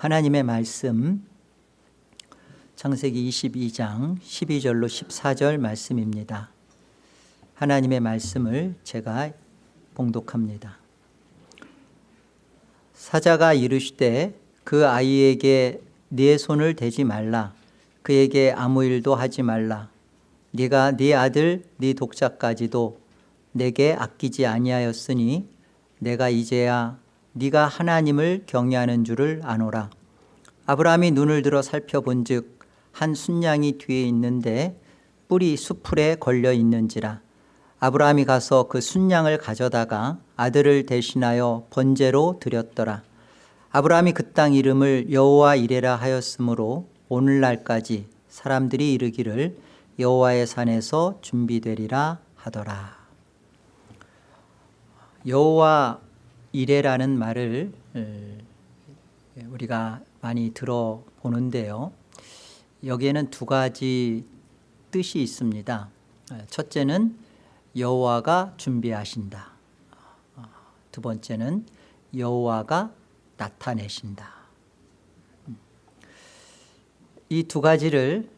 하나님의 말씀. 창세기 22장 12절로 14절 말씀입니다. 하나님의 말씀을 제가 봉독합니다. 사자가 이르시되 그 아이에게 네 손을 대지 말라. 그에게 아무 일도 하지 말라. 네가 네 아들 네 독자까지도 내게 아끼지 아니하였으니 내가 이제야 네가 하나님을 경외하는 줄을 아노라. 아브라함이 눈을 들어 살펴본 즉한 순양이 뒤에 있는데 뿔이 수풀에 걸려 있는지라. 아브라함이 가서 그 순양을 가져다가 아들을 대신하여 번제로 드렸더라. 아브라함이 그 땅 이름을 여호와 이레라 하였으므로 오늘날까지 사람들이 이르기를 여호와의 산에서 준비되리라 하더라. 여호와 이레라는 말을 우리가 많이 들어보는데요. 여기에는 두 가지 뜻이 있습니다. 첫째는 여호와가 준비하신다. 두 번째는 여호와가 나타내신다. 이 두 가지를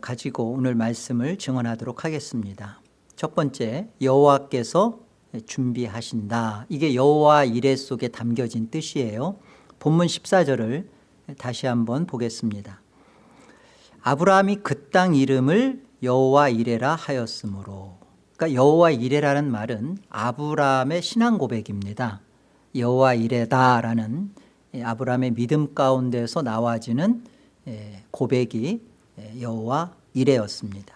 가지고 오늘 말씀을 증언하도록 하겠습니다. 첫 번째 여호와께서 준비하신다. 이게 여호와 이레 속에 담겨진 뜻이에요. 본문 14절을 다시 한번 보겠습니다. 아브라함이 그 땅 이름을 여호와 이레라 하였으므로. 그러니까 여호와 이레라는 말은 아브라함의 신앙 고백입니다. 여호와 이레다라는 아브라함의 믿음 가운데서 나와지는 고백이 여호와 이레였습니다.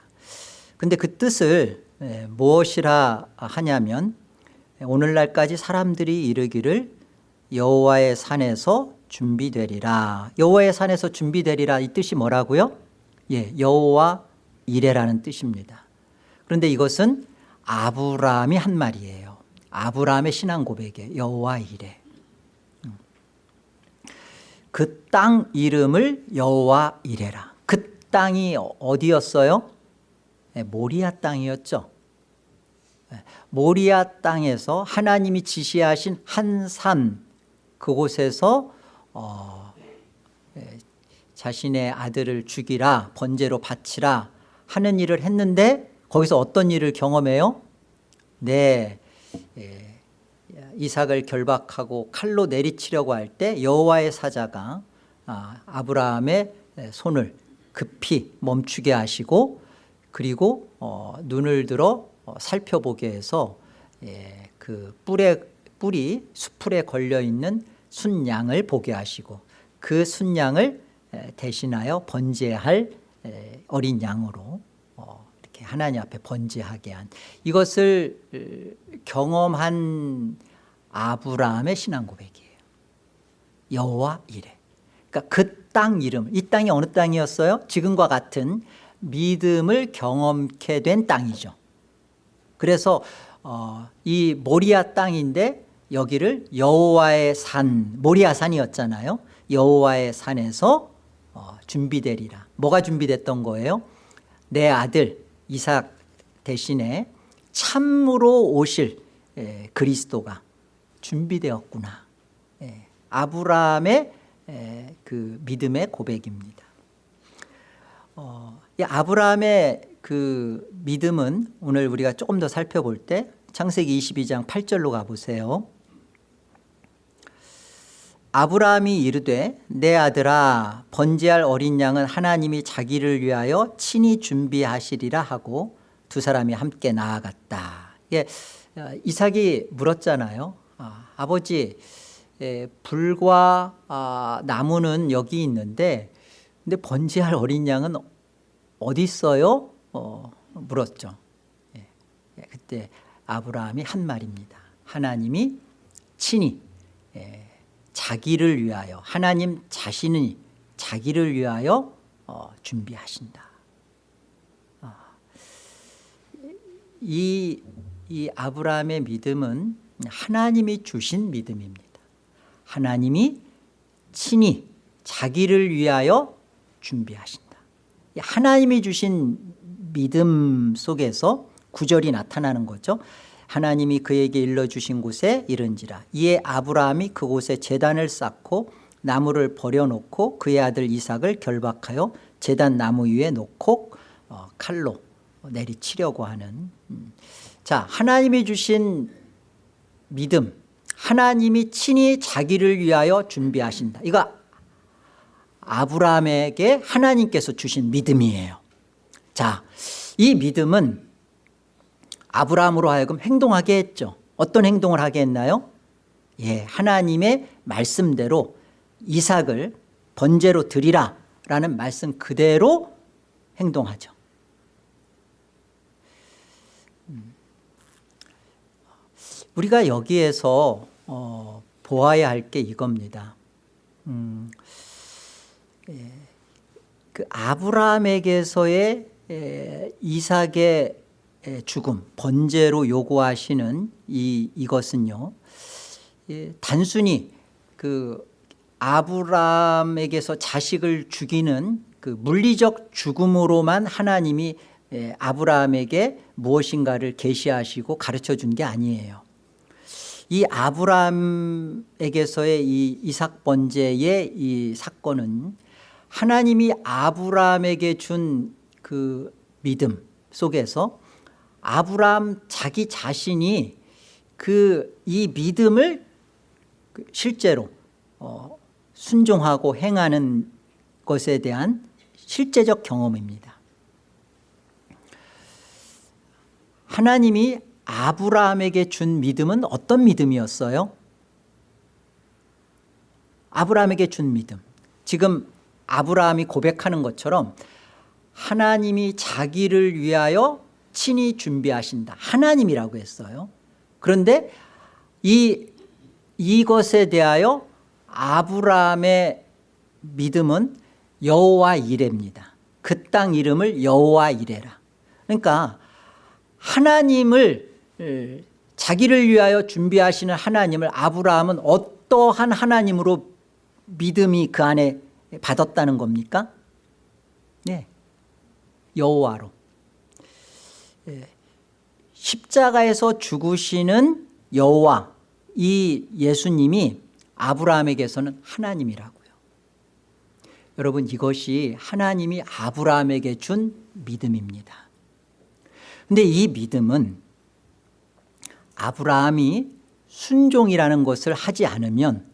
근데 그 뜻을 무엇이라 하냐면 오늘날까지 사람들이 이르기를 여호와의 산에서 준비되리라 여호와의 산에서 준비되리라 이 뜻이 뭐라고요? 예, 여호와 이레라는 뜻입니다 그런데 이것은 아브라함이 한 말이에요 아브라함의 신앙 고백에 여호와 이레 음. 그땅 이름을 여호와 이레라 그 땅이 어디였어요? 예, 모리아 땅이었죠 모리아 땅에서 하나님이 지시하신 한 산 그곳에서 어, 예, 자신의 아들을 죽이라 번제로 바치라 하는 일을 했는데 거기서 어떤 일을 경험해요? 네 예, 이삭을 결박하고 칼로 내리치려고 할 때 여호와의 사자가 아, 아브라함의 손을 급히 멈추게 하시고 그리고 어, 눈을 들어 어, 살펴보게 해서 예, 그 뿔에 뿔이 수풀에 걸려 있는 순양을 보게 하시고 그 순양을 대신하여 번제할 어린 양으로 어, 이렇게 하나님 앞에 번제하게 한 이것을 경험한 아브라함의 신앙 고백이에요. 여호와 이래. 그러니까 그 땅 이름, 이 땅이 어느 땅이었어요? 지금과 같은 믿음을 경험케 된 땅이죠. 그래서 어, 이 모리아 땅인데 여기를 여호와의 산 모리아 산이었잖아요. 여호와의 산에서 어, 준비되리라. 뭐가 준비됐던 거예요? 내 아들 이삭 대신에 참으로 오실 에, 그리스도가 준비되었구나. 에, 아브라함의 에, 그 믿음의 고백입니다. 어, 아브라함의 그 믿음은 오늘 우리가 조금 더 살펴볼 때 창세기 22장 8절로 가보세요. 아브라함이 이르되 내 아들아 번제할 어린 양은 하나님이 자기를 위하여 친히 준비하시리라 하고 두 사람이 함께 나아갔다. 예, 이삭이 물었잖아요. 아, 버지 예, 불과 아, 나무는 여기 있는데 근데 번제할 어린 양은 어디 있어요? 어, 물었죠. 예, 예, 그때 아브라함이 한 말입니다. 하나님이 친히 예, 자기를 위하여 하나님 자신이 자기를 위하여 어, 준비하신다. 어. 이, 이 아브라함의 믿음은 하나님이 주신 믿음입니다. 하나님이 친히 자기를 위하여 준비하신다. 하나님이 주신 믿음 속에서 구절이 나타나는 거죠. 하나님이 그에게 일러주신 곳에 이른지라. 이에 아브라함이 그곳에 재단을 쌓고 나무를 버려놓고 그의 아들 이삭을 결박하여 제단 나무 위에 놓고 어, 칼로 내리치려고 하는 음. 자 하나님이 주신 믿음. 하나님이 친히 자기를 위하여 준비하신다. 이거 아브라함에게 하나님께서 주신 믿음이에요 자 이 믿음은 아브라함으로 하여금 행동하게 했죠. 어떤 행동을 하게 했나요? 예, 하나님의 말씀대로 이삭을 번제로 드리라 라는 말씀 그대로 행동하죠. 음. 우리가 여기에서 어, 보아야 할 게 이겁니다. 음, 예, 그 아브라함에게서의 에, 이삭의 에, 죽음 번제로 요구하시는 이, 이것은요 예, 단순히 그 아브라함에게서 자식을 죽이는 그 물리적 죽음으로만 하나님이 예, 아브라함에게 무엇인가를 계시하시고 가르쳐 준 게 아니에요. 이 아브라함에게서의 이 이삭 번제의 이 사건은 하나님이 아브라함에게 준 그 믿음 속에서 아브라함 자기 자신이 그 이 믿음을 그 실제로 어, 순종하고 행하는 것에 대한 실제적 경험입니다 하나님이 아브라함에게 준 믿음은 어떤 믿음이었어요? 아브라함에게 준 믿음 지금 아브라함이 고백하는 것처럼 하나님이 자기를 위하여 친히 준비하신다. 하나님이라고 했어요. 그런데 이 이것에 대하여 아브라함의 믿음은 여호와 이레입니다. 그 땅 이름을 여호와 이레라. 그러니까 하나님을 자기를 위하여 준비하시는 하나님을 아브라함은 어떠한 하나님으로 믿음이 그 안에 받았다는 겁니까? 네, 여호와로. 예. 십자가에서 죽으시는 여호와 이 예수님이 아브라함에게서는 하나님이라고요. 여러분 이것이 하나님이 아브라함에게 준 믿음입니다. 근데 이 믿음은 아브라함이 순종이라는 것을 하지 않으면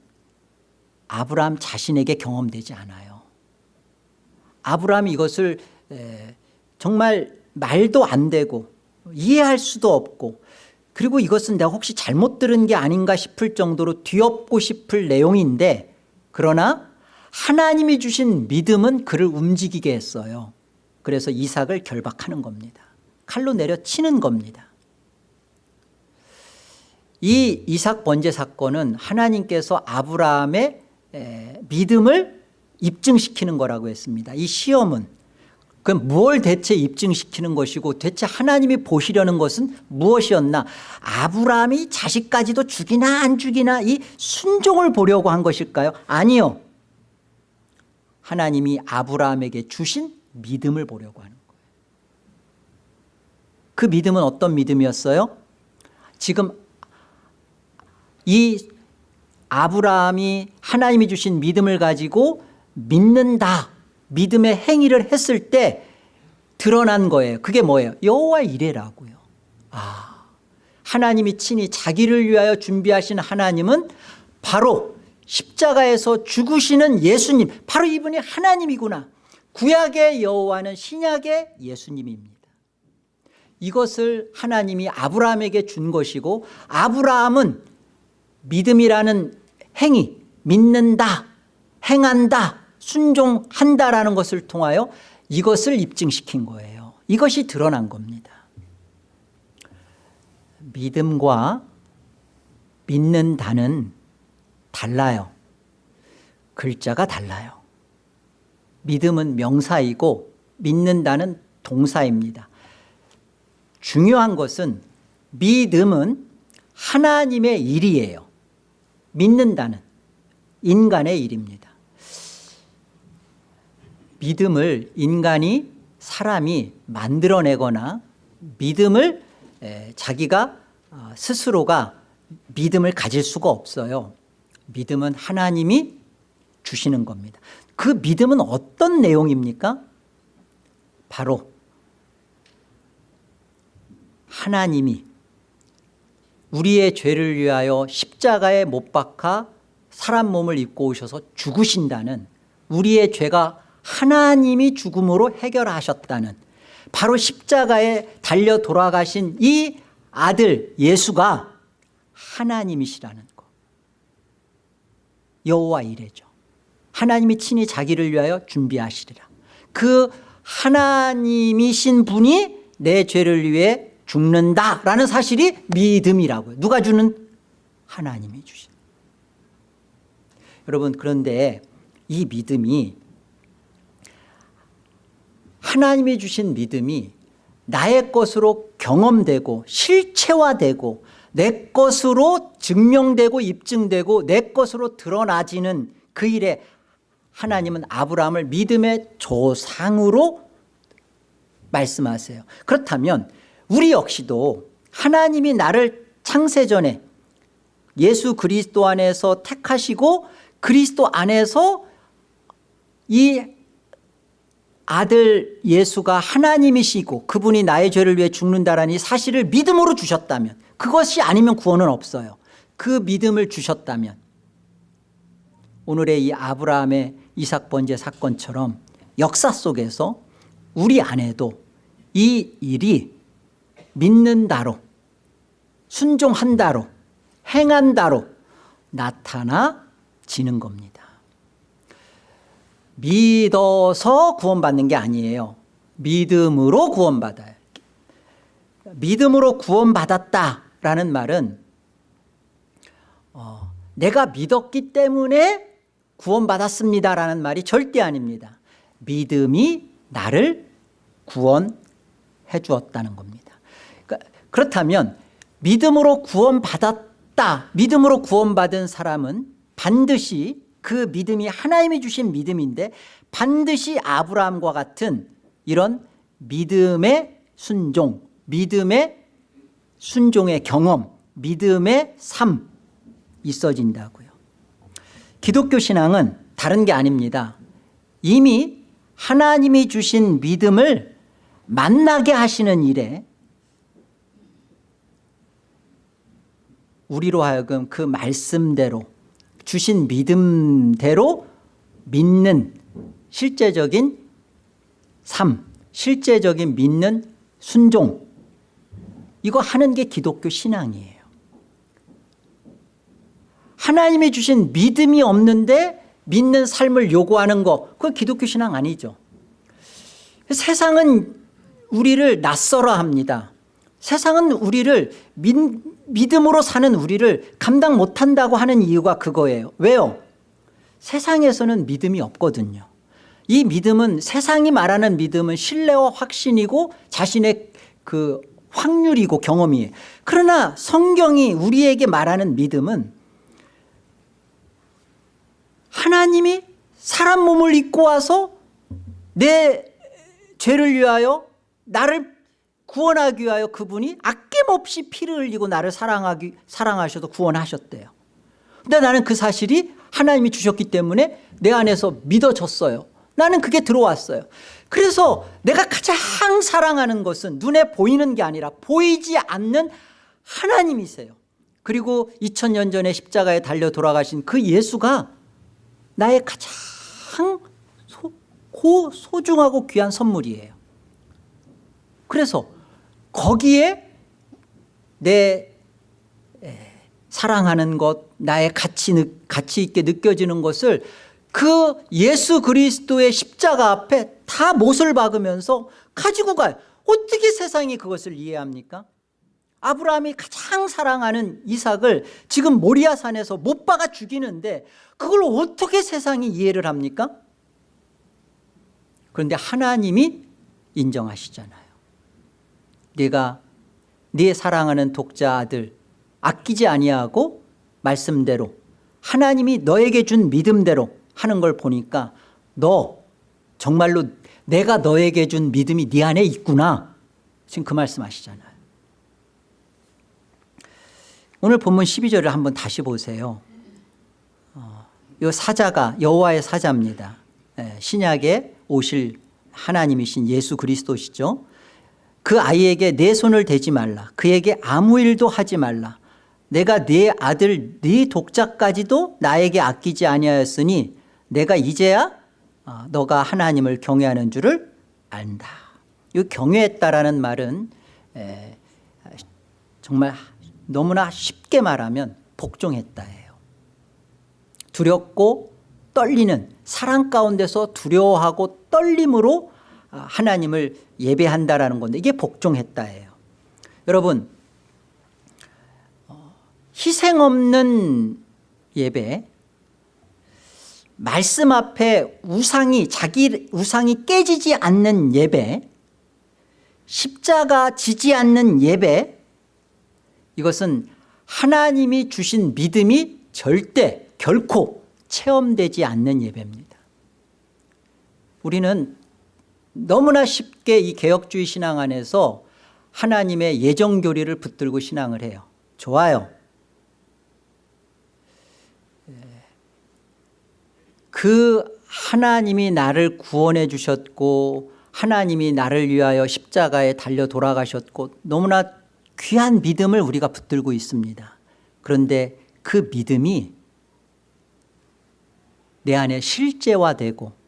아브라함 자신에게 경험되지 않아요. 아브라함이 이것을 정말 말도 안 되고 이해할 수도 없고 그리고 이것은 내가 혹시 잘못 들은 게 아닌가 싶을 정도로 뒤엎고 싶을 내용인데 그러나 하나님이 주신 믿음은 그를 움직이게 했어요. 그래서 이삭을 결박하는 겁니다. 칼로 내려치는 겁니다. 이 이삭 번제 사건은 하나님께서 아브라함의 믿음을 입증시키는 거라고 했습니다. 이 시험은 그럼 뭘 대체 입증시키는 것이고 대체 하나님이 보시려는 것은 무엇이었나? 아브라함이 자식까지도 죽이나 안 죽이나 이 순종을 보려고 한 것일까요? 아니요. 하나님이 아브라함에게 주신 믿음을 보려고 하는 거예요. 그 믿음은 어떤 믿음이었어요? 지금 이 아브라함이 하나님이 주신 믿음을 가지고 믿는다 믿음의 행위를 했을 때 드러난 거예요. 그게 뭐예요? 여호와 이래라고요. 아 하나님이 친히 자기를 위하여 준비하신 하나님은 바로 십자가에서 죽으시는 예수님 바로 이분이 하나님이구나. 구약의 여호와는 신약의 예수님입니다. 이것을 하나님이 아브라함에게 준 것이고 아브라함은 믿음이라는 행위 믿는다 행한다 순종한다라는 것을 통하여 이것을 입증시킨 거예요. 이것이 드러난 겁니다. 믿음과 믿는다는 달라요. 글자가 달라요. 믿음은 명사이고 믿는다는 동사입니다. 중요한 것은 믿음은 하나님의 일이에요. 믿는다는 인간의 일입니다 믿음을 인간이 사람이 만들어내거나 믿음을 자기가 어, 스스로가 믿음을 가질 수가 없어요 믿음은 하나님이 주시는 겁니다 그 믿음은 어떤 내용입니까? 바로 하나님이 우리의 죄를 위하여 십자가에 못 박아 사람 몸을 입고 오셔서 죽으신다는 우리의 죄가 하나님이 죽음으로 해결하셨다는 바로 십자가에 달려 돌아가신 이 아들 예수가 하나님이시라는 것. 여호와 이래죠. 하나님이 친히 자기를 위하여 준비하시리라. 그 하나님이신 분이 내 죄를 위해 죽는다라는 사실이 믿음이라고요. 누가 주는? 하나님이 주신. 여러분 그런데 이 믿음이 하나님이 주신 믿음이 나의 것으로 경험되고 실체화되고 내 것으로 증명되고 입증되고 내 것으로 드러나지는 그 일에 하나님은 아브라함을 믿음의 조상으로 말씀하세요. 그렇다면 우리 역시도 하나님이 나를 창세전에 예수 그리스도 안에서 택하시고 그리스도 안에서 이 아들 예수가 하나님이시고 그분이 나의 죄를 위해 죽는다라는 이 사실을 믿음으로 주셨다면 그것이 아니면 구원은 없어요. 그 믿음을 주셨다면 오늘의 이 아브라함의 이삭 번제 사건처럼 역사 속에서 우리 안에도 이 일이 믿는다로 순종한다로 행한다로 나타나지는 겁니다 믿어서 구원받는 게 아니에요. 믿음으로 구원받아요 믿음으로 구원받았다라는 말은 어, 내가 믿었기 때문에 구원받았습니다라는 말이 절대 아닙니다. 믿음이 나를 구원해 주었다는 겁니다. 그러니까 그렇다면 믿음으로 구원받았다 믿음으로 구원받은 사람은 반드시 그 믿음이 하나님이 주신 믿음인데 반드시 아브라함과 같은 이런 믿음의 순종 믿음의 순종의 경험 믿음의 삶 있어진다고요. 기독교 신앙은 다른 게 아닙니다. 이미 하나님이 주신 믿음을 만나게 하시는 일에 우리로 하여금 그 말씀대로 주신 믿음대로 믿는 실제적인 삶 실제적인 믿는 순종. 이거 하는 게 기독교 신앙이에요. 하나님이 주신 믿음이 없는데 믿는 삶을 요구하는 거 그건 기독교 신앙 아니죠. 세상은 우리를 낯설어 합니다 세상은 우리를 믿, 믿음으로 사는 우리를 감당 못한다고 하는 이유가 그거예요. 왜요? 세상에서는 믿음이 없거든요. 이 믿음은 세상이 말하는 믿음은 신뢰와 확신이고 자신의 그 확률이고 경험이에요. 그러나 성경이 우리에게 말하는 믿음은 하나님이 사람 몸을 입고 와서 내 죄를 위하여 나를 구원하기 위하여 그분이 아낌없이 피를 흘리고 나를 사랑하기, 사랑하셔도 구원하셨대요. 근데 나는 그 사실이 하나님이 주셨기 때문에 내 안에서 믿어졌어요. 나는 그게 들어왔어요. 그래서 내가 가장 사랑하는 것은 눈에 보이는 게 아니라 보이지 않는 하나님이세요. 그리고 2000년 전에 십자가에 달려 돌아가신 그 예수가 나의 가장 소, 고, 소중하고 귀한 선물이에요. 그래서 거기에 내 사랑하는 것 나의 가치, 가치 있게 느껴지는 것을 그 예수 그리스도의 십자가 앞에 다 못을 박으면서 가지고 가요. 어떻게 세상이 그것을 이해합니까? 아브라함이 가장 사랑하는 이삭을 지금 모리아산에서 못 박아 죽이는데 그걸 어떻게 세상이 이해를 합니까? 그런데 하나님이 인정하시잖아요 네가 네 사랑하는 독자 아들 아끼지 아니하고 말씀대로 하나님이 너에게 준 믿음대로 하는 걸 보니까 너 정말로 내가 너에게 준 믿음이 네 안에 있구나 지금 그 말씀 하시잖아요 오늘 본문 12절을 한번 다시 보세요 어, 이 사자가 여호와의 사자입니다. 예, 신약에 오실 하나님이신 예수 그리스도시죠. 그 아이에게 내 손을 대지 말라. 그에게 아무 일도 하지 말라. 내가 네 아들 네 독자까지도 나에게 아끼지 아니하였으니 내가 이제야 어, 너가 하나님을 경외하는 줄을 안다. 이 경외했다라는 말은 에, 정말 너무나 쉽게 말하면 복종했다예요. 두렵고 떨리는 사랑 가운데서 두려워하고 떨림으로 아, 하나님을 예배한다라는 건데 이게 복종했다예요. 여러분 어, 희생 없는 예배 말씀 앞에 우상이 자기 우상이 깨지지 않는 예배 십자가 지지 않는 예배 이것은 하나님이 주신 믿음이 절대 결코 체험되지 않는 예배입니다 우리는 너무나 쉽게 이 개혁주의 신앙 안에서 하나님의 예정교리를 붙들고 신앙을 해요. 좋아요. 그 하나님이 나를 구원해 주셨고 하나님이 나를 위하여 십자가에 달려 돌아가셨고 너무나 귀한 믿음을 우리가 붙들고 있습니다. 그런데 그 믿음이 내 안에 실제화되고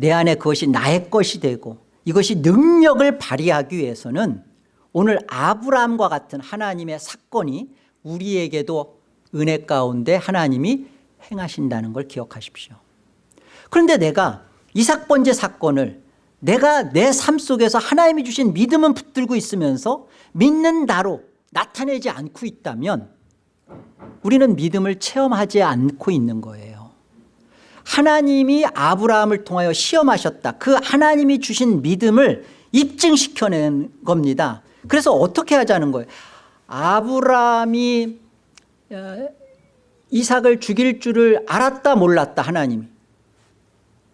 내 안에 그것이 나의 것이 되고 이것이 능력을 발휘하기 위해서는 오늘 아브라함과 같은 하나님의 사건이 우리에게도 은혜 가운데 하나님이 행하신다는 걸 기억하십시오. 그런데 내가 이삭 번제 사건을 내가 내 삶 속에서 하나님이 주신 믿음은 붙들고 있으면서 믿는다로 나타내지 않고 있다면 우리는 믿음을 체험하지 않고 있는 거예요 하나님이 아브라함을 통하여 시험하셨다. 그 하나님이 주신 믿음을 입증시켜낸 겁니다. 그래서 어떻게 하자는 거예요? 아브라함이 어, 이삭을 죽일 줄을 알았다 몰랐다 하나님이.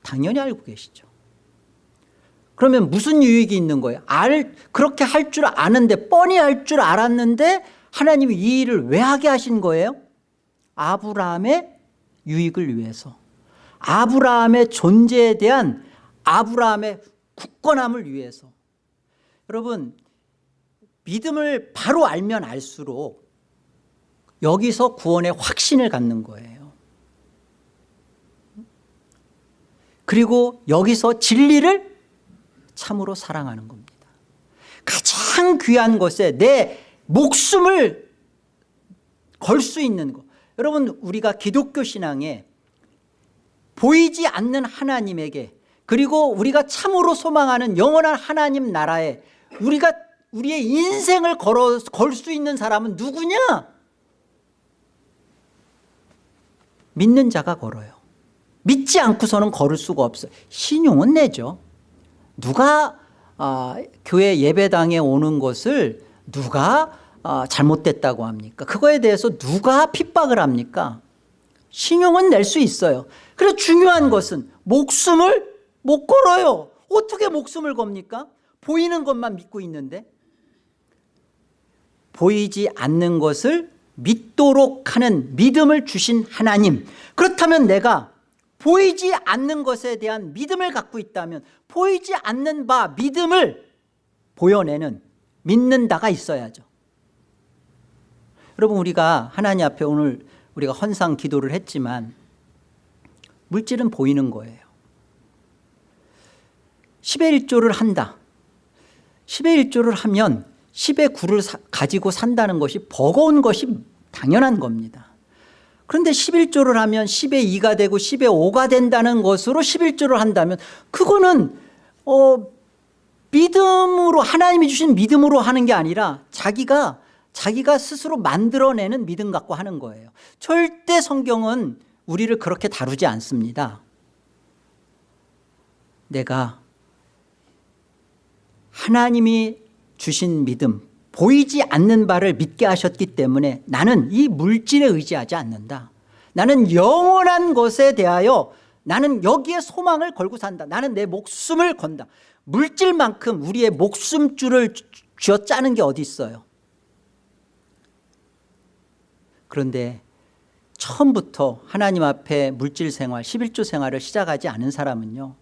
당연히 알고 계시죠. 그러면 무슨 유익이 있는 거예요? 알, 그렇게 할 줄 아는데 뻔히 할 줄 알았는데 하나님이 이 일을 왜 하게 하신 거예요? 아브라함의 유익을 위해서 아브라함의 존재에 대한 아브라함의 굳건함을 위해서. 여러분 믿음을 바로 알면 알수록 여기서 구원의 확신을 갖는 거예요. 그리고 여기서 진리를 참으로 사랑하는 겁니다. 가장 귀한 것에 내 목숨을 걸 수 있는 것 여러분 우리가 기독교 신앙에 보이지 않는 하나님에게 그리고 우리가 참으로 소망하는 영원한 하나님 나라에 우리가 우리의 인생을 걸 수 있는 사람은 누구냐? 믿는 자가 걸어요. 믿지 않고서는 걸을 수가 없어요. 신용은 내죠. 누가 아, 교회 예배당에 오는 것을 누가 아, 잘못됐다고 합니까? 그거에 대해서 누가 핍박을 합니까 신용은 낼 수 있어요. 그래서 중요한 것은 목숨을 못 걸어요. 어떻게 목숨을 겁니까? 보이는 것만 믿고 있는데 보이지 않는 것을 믿도록 하는 믿음을 주신 하나님. 그렇다면 내가 보이지 않는 것에 대한 믿음을 갖고 있다면 보이지 않는 바 믿음을 보여내는 믿는다가 있어야죠. 여러분 우리가 하나님 앞에 오늘 우리가 헌상 기도를 했지만 물질은 보이는 거예요. 10의 1조를 한다. 10의 1조를 하면 10의 9를 사, 가지고 산다는 것이 버거운 것이 당연한 겁니다. 그런데 11조를 하면 10의 2가 되고 10의 5가 된다는 것으로 11조를 한다면 그거는 어, 믿음으로 하나님이 주신 믿음으로 하는 게 아니라 자기가 자기가 스스로 만들어내는 믿음 갖고 하는 거예요. 절대 성경은 우리를 그렇게 다루지 않습니다. 내가 하나님이 주신 믿음 보이지 않는 바를 믿게 하셨기 때문에 나는 이 물질에 의지하지 않는다. 나는 영원한 것에 대하여 나는 여기에 소망을 걸고 산다. 나는 내 목숨을 건다. 물질만큼 우리의 목숨줄을 쥐어 짜는 게 어디 있어요 그런데 처음부터 하나님 앞에 물질 생활 11조 생활을 시작하지 않은 사람은요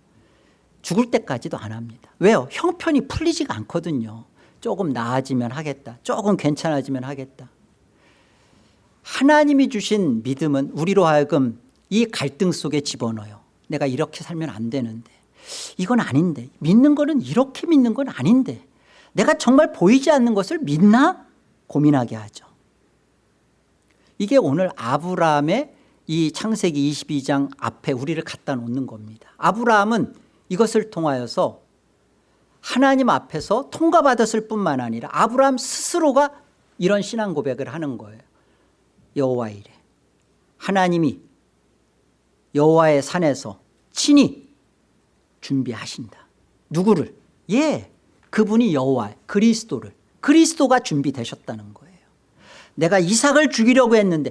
죽을 때까지도 안 합니다. 왜요? 형편이 풀리지가 않거든요. 조금 나아지면 하겠다. 조금 괜찮아지면 하겠다. 하나님이 주신 믿음은 우리로 하여금 이 갈등 속에 집어넣어요. 내가 이렇게 살면 안 되는데. 이건 아닌데. 믿는 거는 이렇게 믿는 건 아닌데. 내가 정말 보이지 않는 것을 믿나? 고민하게 하죠 이게 오늘 아브라함의 이 창세기 22장 앞에 우리를 갖다 놓는 겁니다. 아브라함은 이것을 통하여서 하나님 앞에서 통과받았을 뿐만 아니라 아브라함 스스로가 이런 신앙 고백을 하는 거예요. 여호와 이래. 하나님이 여호와의 산에서 친히 준비하신다. 누구를? 예 그분이 여호와 그리스도를. 그리스도가 준비되셨다는 거예요 내가 이삭을 죽이려고 했는데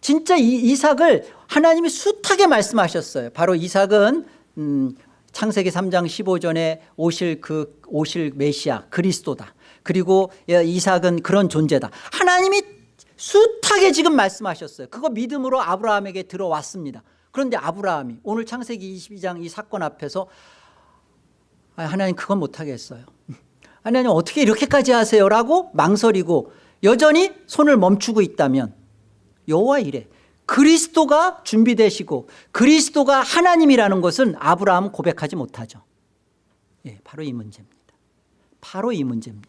진짜 이 이삭을 하나님이 숱하게 말씀하셨어요. 바로 이삭은 음, 창세기 3장 15전에 오실 그 오실 메시아 그리스도다. 그리고 이삭은 그런 존재다. 하나님이 숱하게 지금 말씀하셨어요. 그거 믿음으로 아브라함에게 들어왔습니다. 그런데 아브라함이 오늘 창세기 22장 이 사건 앞에서 아, 하나님 그건 못하겠어요. 하나님 어떻게 이렇게까지 하세요? 라고 망설이고 여전히 손을 멈추고 있다면 여호와 이래. 그리스도가 준비되시고 그리스도가 하나님이라는 것은 아브라함은 고백하지 못하죠. 예, 바로 이 문제입니다. 바로 이 문제입니다.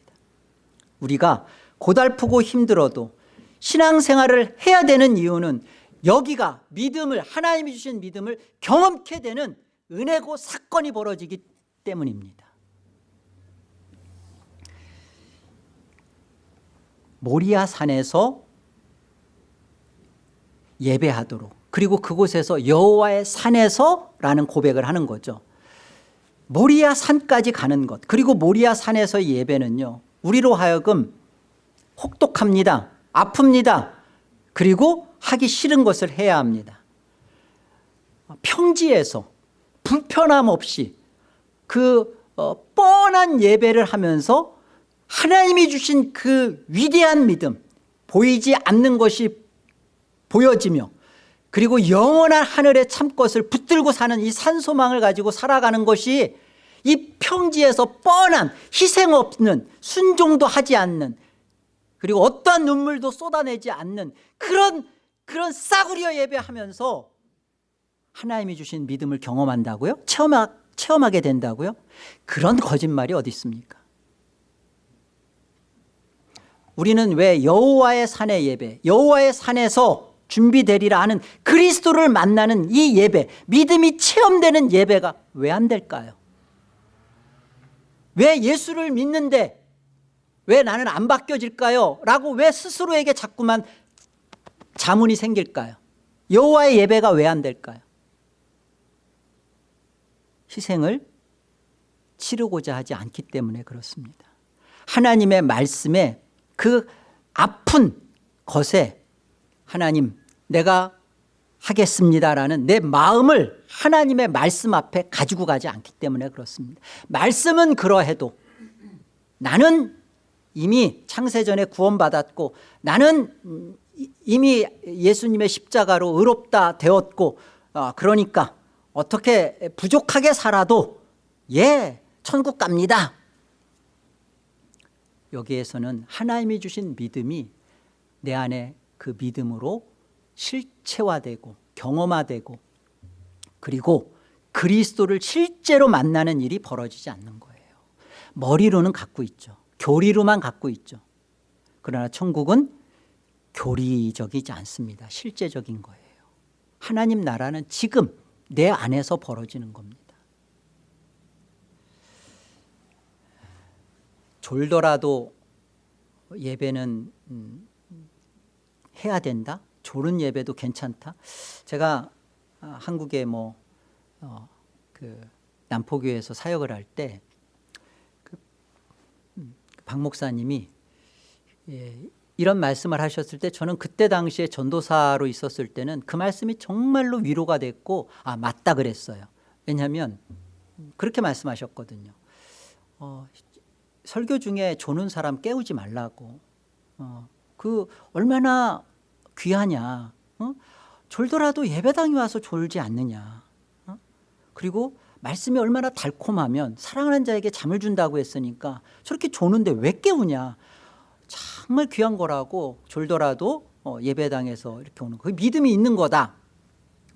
우리가 고달프고 힘들어도 신앙생활을 해야 되는 이유는 여기가 믿음을 하나님이 주신 믿음을 경험케 되는 은혜고 사건이 벌어지기 때문입니다 모리아 산에서 예배하도록. 그리고 그곳에서 여호와의 산에서라는 고백을 하는 거죠. 모리아 산까지 가는 것. 그리고 모리아 산에서 예배는요 우리로 하여금 혹독합니다. 아픕니다. 그리고 하기 싫은 것을 해야 합니다. 평지에서 불편함 없이 그 어, 뻔한 예배를 하면서 하나님이 주신 그 위대한 믿음 보이지 않는 것이 보여지며 그리고 영원한 하늘의 참것을 붙들고 사는 이 산소망을 가지고 살아가는 것이 이 평지에서 뻔한 희생 없는 순종도 하지 않는 그리고 어떠한 눈물도 쏟아내지 않는 그런 그런 싸구려 예배하면서 하나님이 주신 믿음을 경험한다고요? 체험하, 체험하게 된다고요? 그런 거짓말이 어디 있습니까? 우리는 왜 여호와의 산의 예배 여호와의 산에서 준비되리라 하는 그리스도를 만나는 이 예배 믿음이 체험되는 예배가 왜 안 될까요? 왜 예수를 믿는데 왜 나는 안 바뀌어질까요? 라고 왜 스스로에게 자꾸만 자문이 생길까요? 여호와의 예배가 왜 안 될까요? 희생을 치르고자 하지 않기 때문에 그렇습니다. 하나님의 말씀에 그 아픈 것에 하나님 내가 하겠습니다라는 내 마음을 하나님의 말씀 앞에 가지고 가지 않기 때문에 그렇습니다. 말씀은 그러해도 나는 이미 창세전에 구원받았고 나는 이미 예수님의 십자가로 의롭다 되었고 어, 그러니까 어떻게 부족하게 살아도 예 천국 갑니다 여기에서는 하나님이 주신 믿음이 내 안에 그 믿음으로 실체화되고 경험화되고 그리고 그리스도를 실제로 만나는 일이 벌어지지 않는 거예요. 머리로는 갖고 있죠. 교리로만 갖고 있죠. 그러나 천국은 교리적이지 않습니다. 실제적인 거예요. 하나님 나라는 지금 내 안에서 벌어지는 겁니다 졸더라도 예배는 음, 해야 된다? 졸은 예배도 괜찮다? 제가 아, 한국에 뭐 어, 그 남포교에서 사역을 할때 그, 음, 박 목사님이 예, 이런 말씀을 하셨을 때 저는 그때 당시에 전도사로 있었을 때는 그 말씀이 정말로 위로가 됐고 아 맞다 그랬어요. 왜냐하면 그렇게 말씀하셨거든요. 어, 설교 중에 조는 사람 깨우지 말라고. 어, 그 얼마나 귀하냐. 어? 졸더라도 예배당에 와서 졸지 않느냐. 어? 그리고 말씀이 얼마나 달콤하면 사랑하는 자에게 잠을 준다고 했으니까 저렇게 조는데 왜 깨우냐. 정말 귀한 거라고 졸더라도 어, 예배당에서 이렇게 오는 거. 그 믿음이 있는 거다.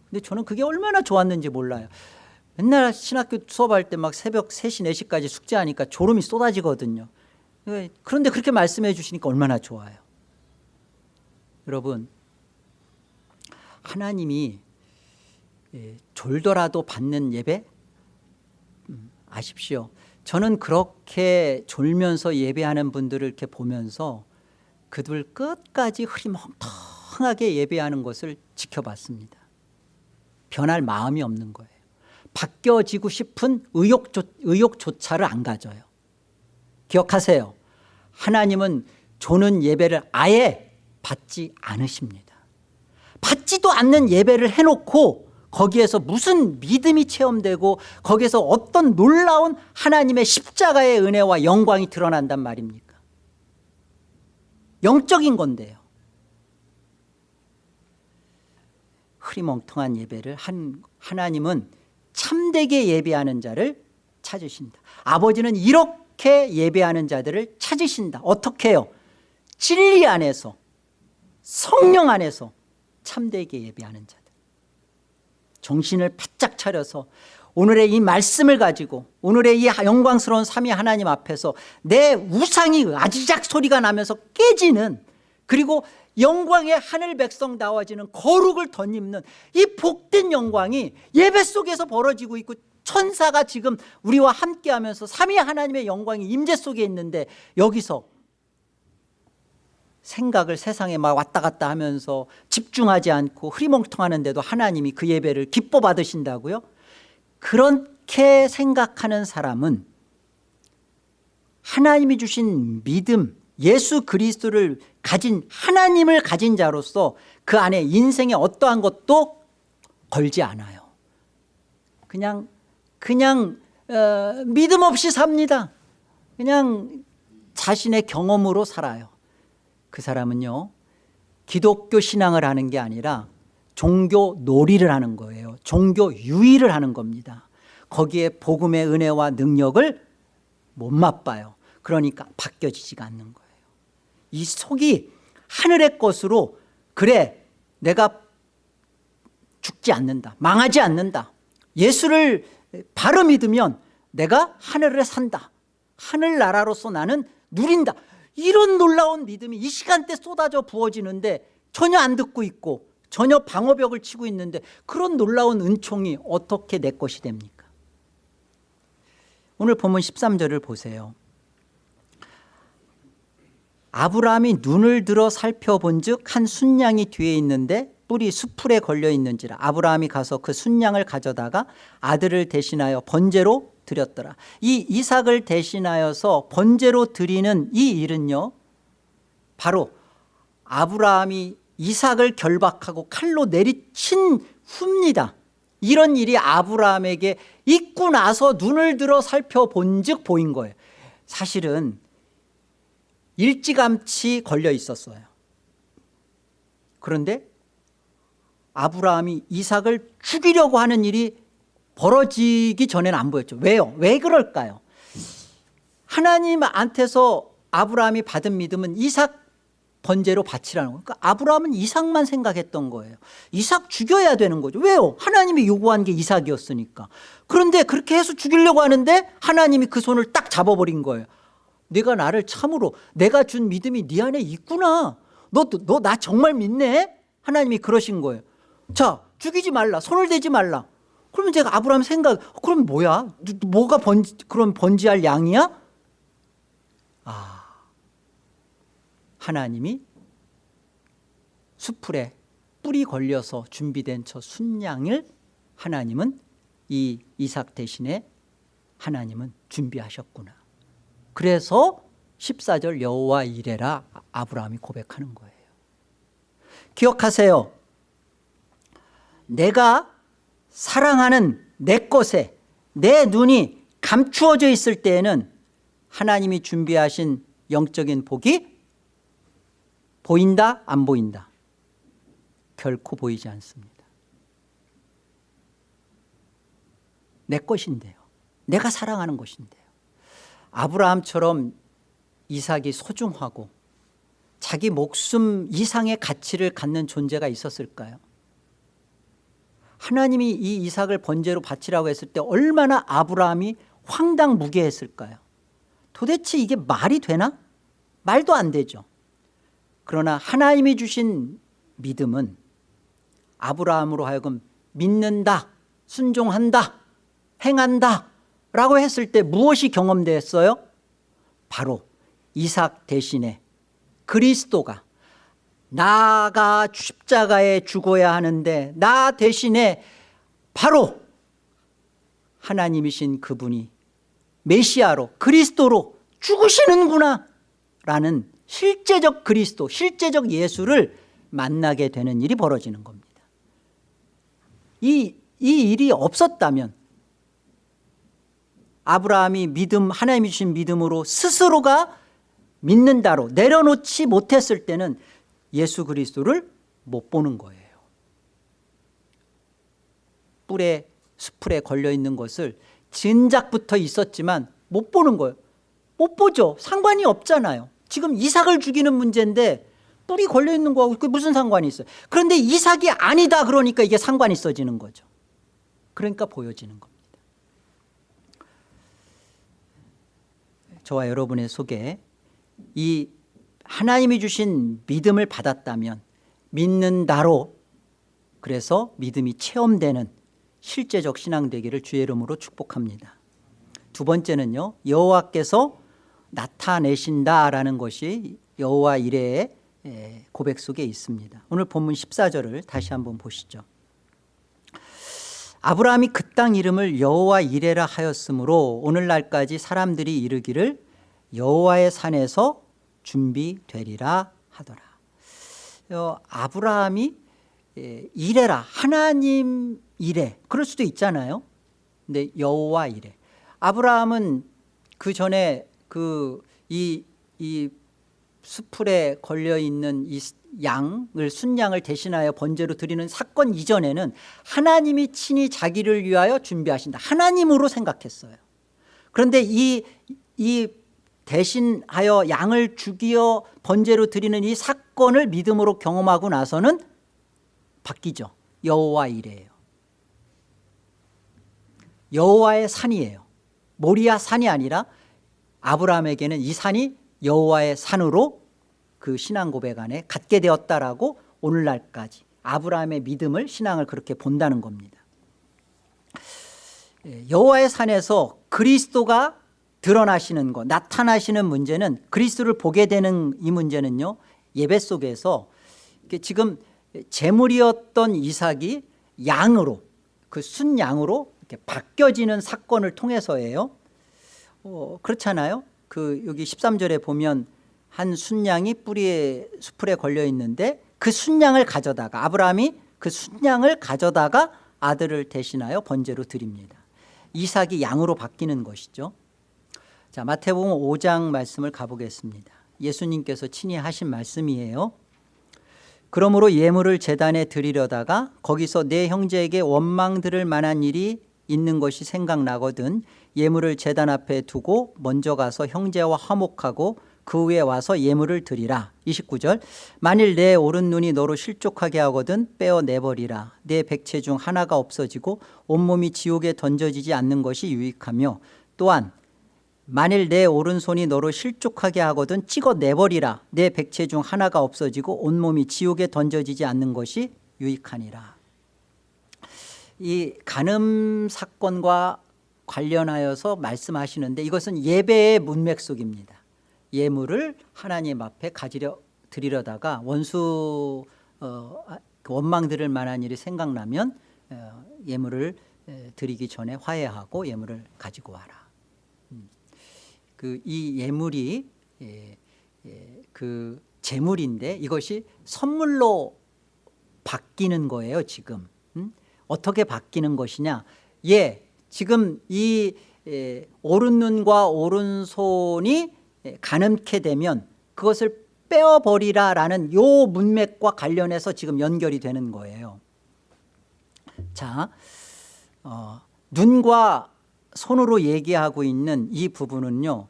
근데 저는 그게 얼마나 좋았는지 몰라요 맨날 신학교 수업할 때 막 새벽 3시 4시까지 숙제하니까 졸음이 쏟아지거든요. 그런데 그렇게 말씀해 주시니까 얼마나 좋아요. 여러분 하나님이 예, 졸더라도 받는 예배? 음, 아십시오. 저는 그렇게 졸면서 예배하는 분들을 이렇게 보면서 그들 끝까지 흐리멍텅하게 예배하는 것을 지켜봤습니다. 변할 마음이 없는 거예요 바뀌어지고 싶은 의욕조, 의욕조차를 안 가져요. 기억하세요. 하나님은 조는 예배를 아예 받지 않으십니다. 받지도 않는 예배를 해놓고 거기에서 무슨 믿음이 체험되고 거기에서 어떤 놀라운 하나님의 십자가의 은혜와 영광이 드러난단 말입니까? 영적인 건데요. 흐리멍텅한 예배를 한 하나님은 참되게 예배하는 자를 찾으신다. 아버지는 이렇게 예배하는 자들을 찾으신다. 어떻게 해요? 진리 안에서 성령 안에서 참되게 예배하는 자들. 정신을 바짝 차려서 오늘의 이 말씀을 가지고 오늘의 이 영광스러운 삼위 하나님 앞에서 내 우상이 아지작 소리가 나면서 깨지는 그리고 영광의 하늘 백성 나와지는 거룩을 덧입는 이 복된 영광이 예배 속에서 벌어지고 있고 천사가 지금 우리와 함께하면서 삼위 하나님의 영광이 임재 속에 있는데 여기서 생각을 세상에 막 왔다 갔다 하면서 집중하지 않고 흐리멍텅하는데도 하나님이 그 예배를 기뻐 받으신다고요? 그렇게 생각하는 사람은 하나님이 주신 믿음 예수 그리스도를 가진 하나님을 가진 자로서 그 안에 인생에 어떠한 것도 걸지 않아요. 그냥 그냥 어, 믿음 없이 삽니다. 그냥 자신의 경험으로 살아요. 그 사람은요 기독교 신앙을 하는 게 아니라 종교 놀이를 하는 거예요. 종교 유의를 하는 겁니다. 거기에 복음의 은혜와 능력을 못 맛봐요. 그러니까 바뀌어지지가 않는 거예요 이 속이 하늘의 것으로 그래 내가 죽지 않는다 망하지 않는다. 예수를 바로 믿으면 내가 하늘에 산다. 하늘나라로서 나는 누린다. 이런 놀라운 믿음이 이 시간대 쏟아져 부어지는데 전혀 안 듣고 있고 전혀 방어벽을 치고 있는데 그런 놀라운 은총이 어떻게 내 것이 됩니까? 오늘 본문 13절을 보세요 아브라함이 눈을 들어 살펴본 즉한 순양이 뒤에 있는데 뿔이 수풀에 걸려 있는지라 아브라함이 가서 그 순양을 가져다가 아들을 대신하여 번제로 드렸더라. 이 이삭을 대신하여서 번제로 드리는 이 일은요 바로 아브라함이 이삭을 결박하고 칼로 내리친 후입니다. 이런 일이 아브라함에게 있고 나서 눈을 들어 살펴본 즉 보인 거예요. 사실은 일찌감치 걸려 있었어요. 그런데 아브라함이 이삭을 죽이려고 하는 일이 벌어지기 전에는 안 보였죠. 왜요? 왜 그럴까요? 하나님한테서 아브라함이 받은 믿음은 이삭 번제로 바치라는 거예요. 그러니까 아브라함은 이삭만 생각했던 거예요. 이삭 죽여야 되는 거죠. 왜요? 하나님이 요구한 게 이삭이었으니까. 그런데 그렇게 해서 죽이려고 하는데 하나님이 그 손을 딱 잡아버린 거예요 네가 나를 참으로 내가 준 믿음이 네 안에 있구나. 너나 정말 믿네? 하나님이 그러신 거예요. 자 죽이지 말라 손을 대지 말라. 그러면 제가 아브라함 생각 그럼 뭐야? 뭐가 번지 그럼 번지할 양이야? 아 하나님이 수풀에 뿔이 걸려서 준비된 저 순양을 하나님은 이 이삭 대신에 하나님은 준비하셨구나 그래서 14절 여호와 이래라 아브라함이 고백하는 거예요 기억하세요 내가 사랑하는 내 것에 내 눈이 감추어져 있을 때에는 하나님이 준비하신 영적인 복이 보인다 안 보인다 결코 보이지 않습니다. 내 것인데요. 내가 사랑하는 것인데요. 아브라함처럼 이삭이 소중하고 자기 목숨 이상의 가치를 갖는 존재가 있었을까요? 하나님이 이 이삭을 번제로 바치라고 했을 때 얼마나 아브라함이 황당무계했을까요? 도대체 이게 말이 되나? 말도 안 되죠. 그러나 하나님이 주신 믿음은 아브라함으로 하여금 믿는다, 순종한다, 행한다 라고 했을 때 무엇이 경험됐어요? 바로 이삭 대신에 그리스도가 나가 십자가에 죽어야 하는데 나 대신에 바로 하나님이신 그분이 메시아로 그리스도로 죽으시는구나 라는 실제적 그리스도 실제적 예수를 만나게 되는 일이 벌어지는 겁니다 이, 이 일이 없었다면 아브라함이 믿음 하나님이 주신 믿음으로 스스로가 믿는다로 내려놓지 못했을 때는 예수 그리스도를 못 보는 거예요. 뿔에 수풀에 걸려있는 것을 진작부터 있었지만 못 보는 거예요. 못 보죠. 상관이 없잖아요. 지금 이삭을 죽이는 문제인데 뿔이 걸려있는 거하고 그게 무슨 상관이 있어요? 그런데 이삭이 아니다 그러니까 이게 상관이 있어지는 거죠. 그러니까 보여지는 겁니다 저와 여러분의 속에 이 하나님이 주신 믿음을 받았다면 믿는다로 그래서 믿음이 체험되는 실제적 신앙 되기를 주의 이름으로 축복합니다. 두 번째는요 여호와께서 나타내신다라는 것이 여호와 이레의 고백 속에 있습니다. 오늘 본문 14절을 다시 한번 보시죠 아브라함이 그 땅 이름을 여호와 이레라 하였으므로 오늘날까지 사람들이 이르기를 여호와의 산에서 준비되리라 하더라. 어, 아브라함이 예, 이레라 하나님 이레 그럴 수도 있잖아요. 근데 여호와 이레. 아브라함은 그 전에 그 이 이 수풀에 걸려있는 이 양을 순양을 대신하여 번제로 드리는 사건 이전에는 하나님이 친히 자기를 위하여 준비하신다. 하나님으로 생각했어요. 그런데 이, 이 대신하여 양을 죽이어 번제로 드리는 이 사건을 믿음으로 경험하고 나서는 바뀌죠. 여호와 이래요. 여호와의 산이에요. 모리아 산이 아니라 아브라함에게는 이 산이 여호와의 산으로 그 신앙 고백 안에 갖게 되었다라고 오늘날까지 아브라함의 믿음을 신앙을 그렇게 본다는 겁니다. 예, 여호와의 산에서 그리스도가 드러나시는 것 나타나시는 문제는 그리스도를 보게 되는 이 문제는요 예배 속에서 지금 재물이었던 이삭이 양으로 그 순양으로 이렇게 바뀌어지는 사건을 통해서예요. 어, 그렇잖아요. 그 여기 13절에 보면 한 순양이 뿌리에 수풀에 걸려 있는데 그 순양을 가져다가 아브라함이 그 순양을 가져다가 아들을 대신하여 번제로 드립니다. 이삭이 양으로 바뀌는 것이죠. 자 마태복음 5장 말씀을 가보겠습니다. 예수님께서 친히 하신 말씀이에요. 그러므로 예물을 재단에 드리려다가 거기서 내 형제에게 원망 들을 만한 일이 있는 것이 생각나거든 예물을 재단 앞에 두고 먼저 가서 형제와 화목하고 그 후에 와서 예물을 드리라. 29절. 만일 내 오른 눈이 너로 실족하게 하거든 빼어내버리라. 내 백체 중 하나가 없어지고 온몸이 지옥에 던져지지 않는 것이 유익하며 또한 만일 내 오른손이 너로 실족하게 하거든 찍어내버리라. 내 백체 중 하나가 없어지고 온몸이 지옥에 던져지지 않는 것이 유익하니라. 이 간음 사건과 관련하여서 말씀하시는데 이것은 예배의 문맥 속입니다 예물을 하나님 앞에 가지려 드리려다가 원수 어, 그 원망 들을 만한 일이 생각나면 어, 예물을 드리기 전에 화해하고 예물을 가지고 와라. 그이 예물이 예, 예, 그 재물인데 이것이 선물로 바뀌는 거예요 지금. 음? 어떻게 바뀌는 것이냐? 예 지금 이 예, 오른 눈과 오른손이 예, 가늠케 되면 그것을 빼어버리라라는 요 문맥과 관련해서 지금 연결이 되는 거예요. 자, 어, 눈과 손으로 얘기하고 있는 이 부분은요.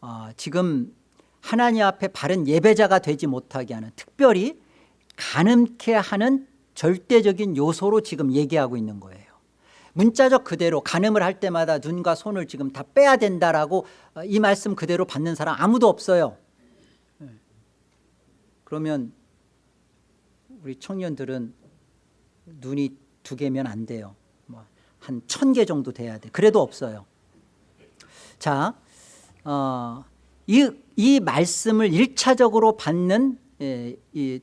어, 지금 하나님 앞에 바른 예배자가 되지 못하게 하는 특별히 가늠케 하는 절대적인 요소로 지금 얘기하고 있는 거예요. 문자적 그대로 가늠을 할 때마다 눈과 손을 지금 다 빼야 된다라고 어, 이 말씀 그대로 받는 사람 아무도 없어요. 네. 그러면 우리 청년들은 눈이 두 개면 안 돼요. 뭐한천 개 정도 돼야 돼. 그래도 없어요. 자, 어, 이, 이 말씀을 일차적으로 받는 예, 이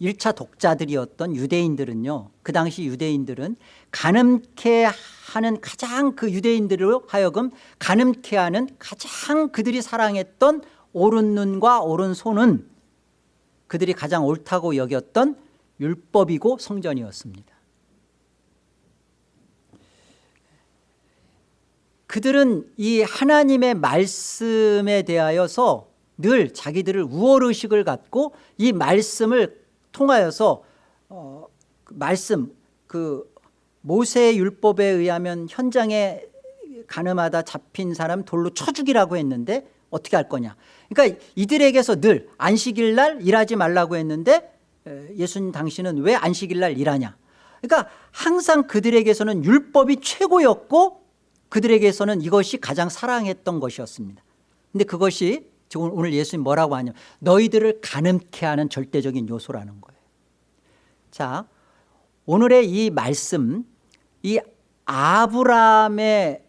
1차 독자들이었던 유대인들은요. 그 당시 유대인들은 가늠케 하는 가장 그 유대인들로 하여금 가늠케 하는 가장 그들이 사랑했던 오른 눈과 오른 손은 그들이 가장 옳다고 여겼던 율법이고 성전이었습니다. 그들은 이 하나님의 말씀에 대하여서 늘 자기들을 우월의식을 갖고 이 말씀을 통하여서 어, 그 말씀 그 모세의 율법에 의하면 현장에 가늠하다 잡힌 사람 돌로 쳐 죽이라고 했는데 어떻게 할 거냐. 그러니까 이들에게서 늘 안식일 날 일하지 말라고 했는데 예수님 당신은 왜 안식일 날 일하냐. 그러니까 항상 그들에게서는 율법이 최고였고 그들에게서는 이것이 가장 사랑했던 것이었습니다. 근데 그것이 지금 오늘 예수님 뭐라고 하냐 너희들을 가늠케 하는 절대적인 요소라는 거예요. 자 오늘의 이 말씀 이 아브라함의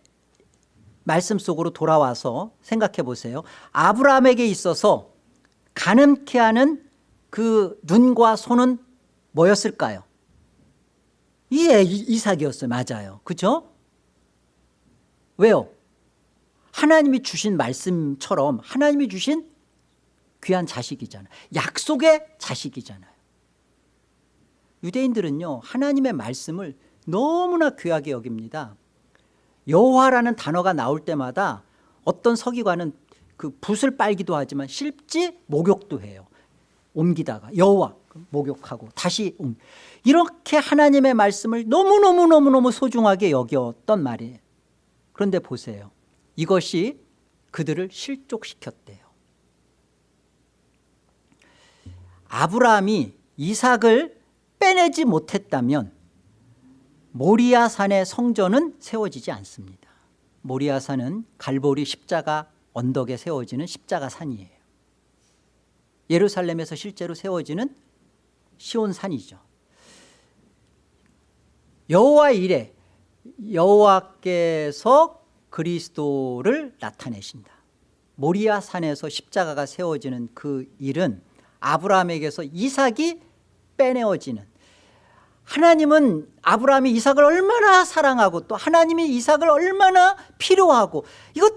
말씀 속으로 돌아와서 생각해 보세요. 아브라함에게 있어서 가늠케 하는 그 눈과 손은 뭐였을까요? 예, 이삭이었어요. 맞아요. 그죠? 왜요 하나님이 주신 말씀처럼 하나님이 주신 귀한 자식이잖아요. 약속의 자식이잖아요. 유대인들은요 하나님의 말씀을 너무나 귀하게 여깁니다. 여호와라는 단어가 나올 때마다 어떤 서기관은 그 붓을 빨기도 하지만 실지 목욕도 해요. 옮기다가 여호와 목욕하고 다시 옮. 이렇게 하나님의 말씀을 너무너무너무너무 소중하게 여겼던 말이에요. 그런데 보세요 이것이 그들을 실족시켰대요. 아브라함이 이삭을 빼내지 못했다면 모리아산의 성전은 세워지지 않습니다. 모리아산은 갈보리 십자가 언덕에 세워지는 십자가 산이에요. 예루살렘에서 실제로 세워지는 시온산이죠. 여호와 이래 여호와께서 그리스도를 나타내신다. 모리아 산에서 십자가가 세워지는 그 일은 아브라함에게서 이삭이 빼내어지는. 하나님은 아브라함이 이삭을 얼마나 사랑하고 또 하나님이 이삭을 얼마나 필요하고 이것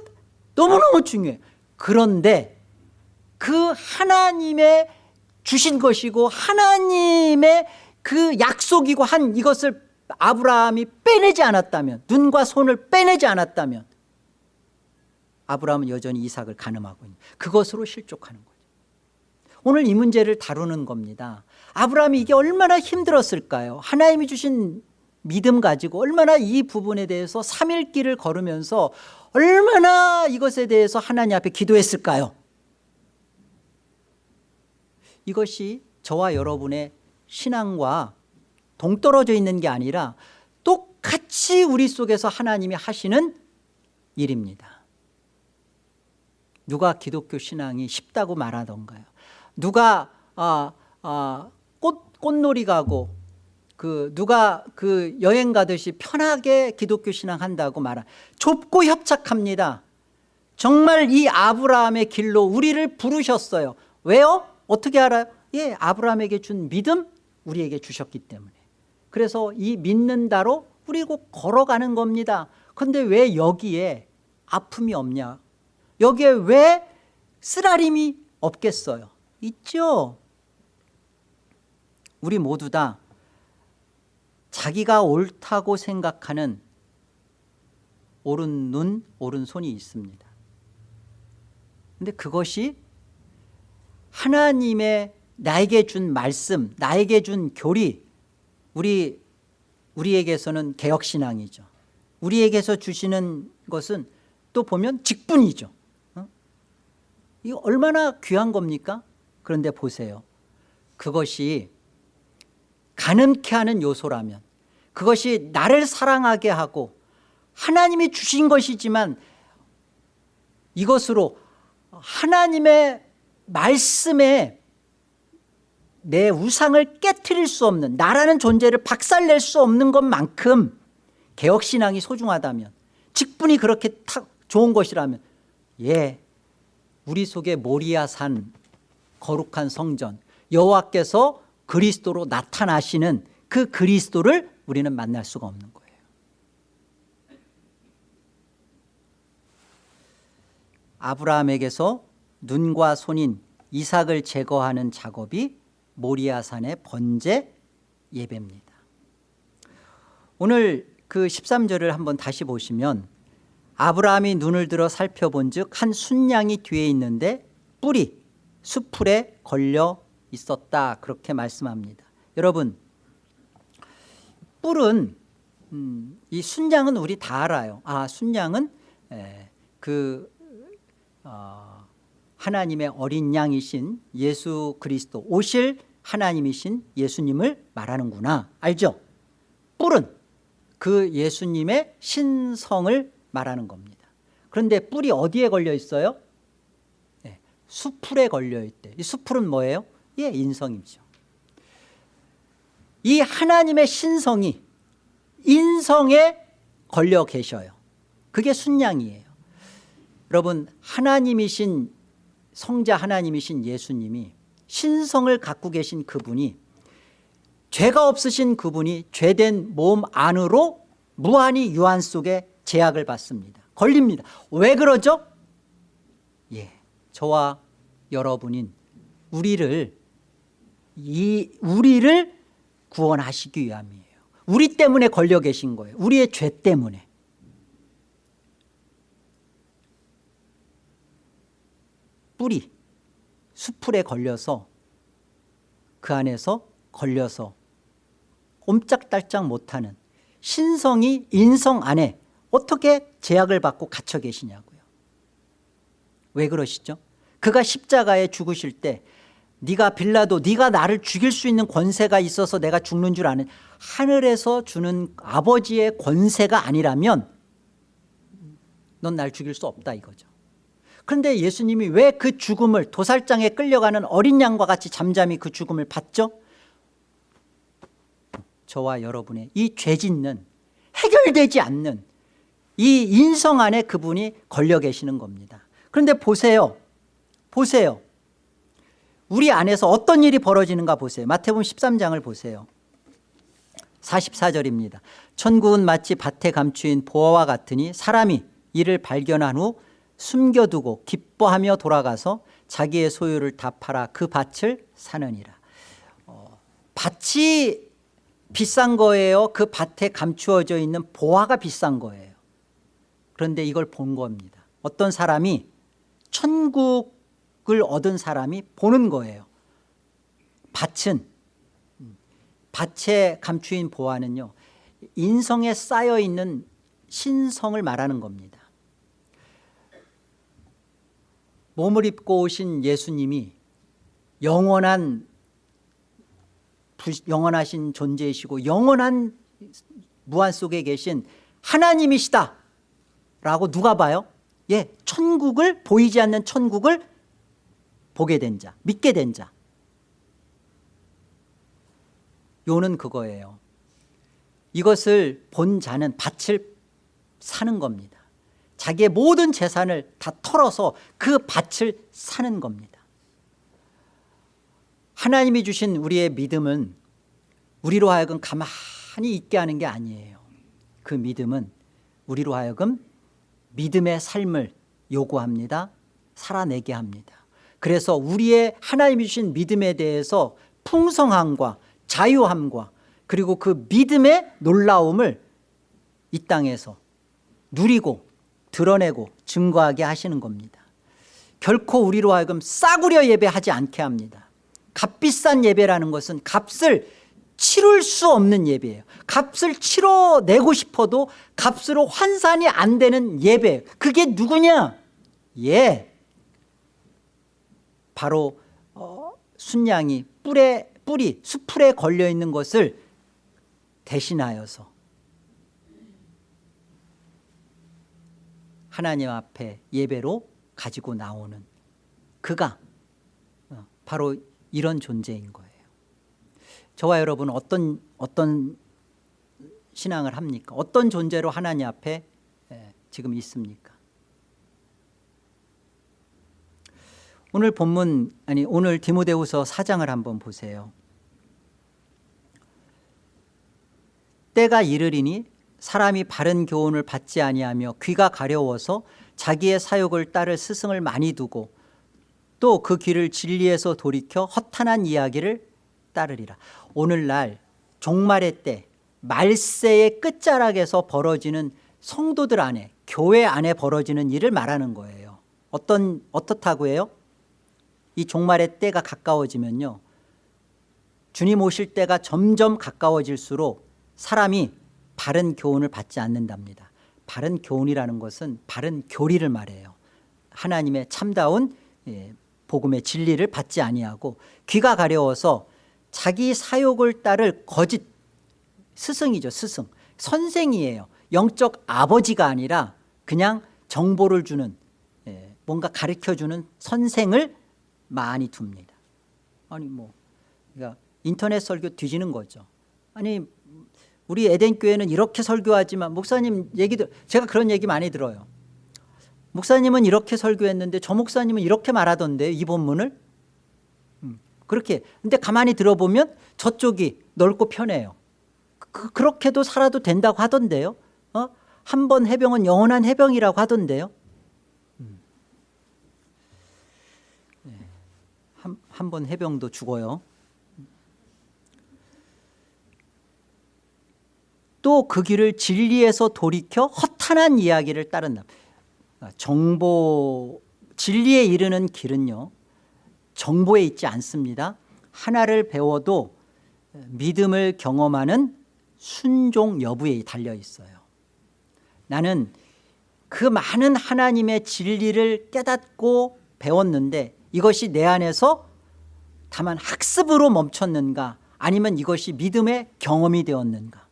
너무너무 중요해. 그런데 그 하나님의 주신 것이고 하나님의 그 약속이고 한 이것을 아브라함이 빼내지 않았다면 눈과 손을 빼내지 않았다면 아브라함은 여전히 이삭을 가늠하고 있는 그것으로 실족하는 거죠. 오늘 이 문제를 다루는 겁니다. 아브라함이 이게 얼마나 힘들었을까요? 하나님이 주신 믿음 가지고 얼마나 이 부분에 대해서 3일 길을 걸으면서 얼마나 이것에 대해서 하나님 앞에 기도했을까요? 이것이 저와 여러분의 신앙과 동떨어져 있는 게 아니라 똑같이 우리 속에서 하나님이 하시는 일입니다 누가 기독교 신앙이 쉽다고 말하던가요? 누가 아, 아, 꽃, 꽃놀이 가고 그 누가 그 여행 가듯이 편하게 기독교 신앙 한다고 말하 좁고 협착합니다. 정말 이 아브라함의 길로 우리를 부르셨어요. 왜요? 어떻게 알아요? 예, 아브라함에게 준 믿음 우리에게 주셨기 때문에. 그래서 이 믿는다로 우리 꼭 걸어가는 겁니다. 그런데 왜 여기에 아픔이 없냐 여기에 왜 쓰라림이 없겠어요 있죠 우리 모두 다 자기가 옳다고 생각하는 옳은 눈, 옳은 손이 있습니다. 근데 그것이 하나님의 나에게 준 말씀 나에게 준 교리 우리 우리에게서는 개혁신앙이죠 우리에게서 주시는 것은 또 보면 직분이죠 어? 이거 얼마나 귀한 겁니까? 그런데 보세요. 그것이 가늠케 하는 요소라면 그것이 나를 사랑하게 하고 하나님이 주신 것이지만 이것으로 하나님의 말씀에 내 우상을 깨뜨릴 수 없는 나라는 존재를 박살낼 수 없는 것만큼 개혁신앙이 소중하다면 직분이 그렇게 탁 좋은 것이라면 예 우리 속에 모리아 산 거룩한 성전 여호와께서 그리스도로 나타나시는 그 그리스도를 우리는 만날 수가 없는 거예요. 아브라함에게서 눈과 손인 이삭을 제거하는 작업이 모리아산의 번제 예배입니다. 오늘 그 13절을 한번 다시 보시면 아브라함이 눈을 들어 살펴본 즉 한 순양이 뒤에 있는데 뿔이 수풀에 걸려 있었다. 그렇게 말씀합니다. 여러분 뿔은 음, 이 순양은 우리 다 알아요. 아 순양은 에, 그 어, 하나님의 어린 양이신 예수 그리스도 오실 하나님이신 예수님을 말하는구나. 알죠? 뿔은 그 예수님의 신성을 말하는 겁니다. 그런데 뿔이 어디에 걸려 있어요? 네, 수풀에 걸려 있대. 이 수풀은 뭐예요? 예 인성이죠. 이 하나님의 신성이 인성에 걸려 계셔요. 그게 순양이에요. 여러분 하나님이신 성자 하나님이신 예수님이 신성을 갖고 계신 그분이 죄가 없으신 그분이 죄된 몸 안으로 무한히 유한 속에 제약을 받습니다. 걸립니다. 왜 그러죠? 예, 저와 여러분인 우리를 이 우리를 구원하시기 위함이에요. 우리 때문에 걸려 계신 거예요. 우리의 죄 때문에. 뿌리 수풀에 걸려서 그 안에서 걸려서 옴짝달짝 못하는 신성이 인성 안에 어떻게 제약을 받고 갇혀 계시냐고요. 왜 그러시죠? 그가 십자가에 죽으실 때 네가 빌라도 네가 나를 죽일 수 있는 권세가 있어서 내가 죽는 줄 아는 하늘에서 주는 아버지의 권세가 아니라면 넌 날 죽일 수 없다 이거죠. 그런데 예수님이 왜 그 죽음을 도살장에 끌려가는 어린 양과 같이 잠잠히 그 죽음을 받죠? 저와 여러분의 이 죄짓는 해결되지 않는 이 인성 안에 그분이 걸려 계시는 겁니다. 그런데 보세요. 보세요. 우리 안에서 어떤 일이 벌어지는가 보세요. 마태복음 13장을 보세요. 44절입니다. 천국은 마치 밭에 감추인 보화와 같으니 사람이 이를 발견한 후 숨겨두고 기뻐하며 돌아가서 자기의 소유를 다 팔아 그 밭을 사느니라. 어, 밭이 비싼 거예요? 그 밭에 감추어져 있는 보화가 비싼 거예요 그런데 이걸 본 겁니다. 어떤 사람이 천국을 얻은 사람이 보는 거예요. 밭은 밭에 감추인 보화는요 인성에 쌓여있는 신성을 말하는 겁니다. 몸을 입고 오신 예수님이 영원한 영원하신 존재이시고 영원한 무한 속에 계신 하나님이시다 라고 누가 봐요? 예, 천국을 보이지 않는 천국을 보게 된 자, 믿게 된 자. 요는 그거예요. 이것을 본 자는 밭을 사는 겁니다. 자기의 모든 재산을 다 털어서 그 밭을 사는 겁니다. 하나님이 주신 우리의 믿음은 우리로 하여금 가만히 있게 하는 게 아니에요. 그 믿음은 우리로 하여금 믿음의 삶을 요구합니다. 살아내게 합니다. 그래서 우리의 하나님이 주신 믿음에 대해서 풍성함과 자유함과 그리고 그 믿음의 놀라움을 이 땅에서 누리고 드러내고 증거하게 하시는 겁니다. 결코 우리로 하여금 싸구려 예배하지 않게 합니다 값비싼 예배라는 것은 값을 치룰 수 없는 예배예요. 값을 치러내고 싶어도 값으로 환산이 안 되는 예배. 그게 누구냐? 예. 바로 어, 순양이 뿔에 뿌리 수풀에 걸려있는 것을 대신하여서 하나님 앞에 예배로 가지고 나오는 그가 어, 바로 이런 존재인 거예요 저와 여러분은 어떤 어떤 신앙을 합니까? 어떤 존재로 하나님 앞에 예, 지금 있습니까? 오늘 본문 아니 오늘 디모데후서 4장을 한번 보세요. 때가 이르리니 사람이 바른 교훈을 받지 아니하며 귀가 가려워서 자기의 사욕을 따를 스승을 많이 두고 또그 길을 진리에서 돌이켜 허탄한 이야기를 따르리라. 오늘날 종말의 때 말세의 끝자락에서 벌어지는 성도들 안에 교회 안에 벌어지는 일을 말하는 거예요. 어떤 어떻다고 해요? 이 종말의 때가 가까워지면요. 주님 오실 때가 점점 가까워질수록 사람이 바른 교훈을 받지 않는답니다. 바른 교훈이라는 것은 바른 교리를 말해요. 하나님의 참다운 예, 복음의 진리를 받지 아니하고 귀가 가려워서 자기 사욕을 따를 거짓 스승이죠 스승. 선생이에요. 영적 아버지가 아니라 그냥 정보를 주는 예, 뭔가 가르쳐주는 선생을 많이 둡니다. 아니 뭐 그러니까 인터넷 설교 뒤지는 거죠. 아니 우리 에덴교회는 이렇게 설교하지만 목사님 얘기도 제가 그런 얘기 많이 들어요. 목사님은 이렇게 설교했는데 저 목사님은 이렇게 말하던데 이 본문을? 음, 그렇게 근데 가만히 들어보면 저쪽이 넓고 편해요. 그, 그렇게도 살아도 된다고 하던데요. 어? 한 번 해병은 영원한 해병이라고 하던데요. 한번 해병도 죽어요. 또 그 길을 진리에서 돌이켜 허탄한 이야기를 따른다. 정보 진리에 이르는 길은요 정보에 있지 않습니다. 하나를 배워도 믿음을 경험하는 순종 여부에 달려 있어요. 나는 그 많은 하나님의 진리를 깨닫고 배웠는데 이것이 내 안에서 다만 학습으로 멈췄는가? 아니면 이것이 믿음의 경험이 되었는가?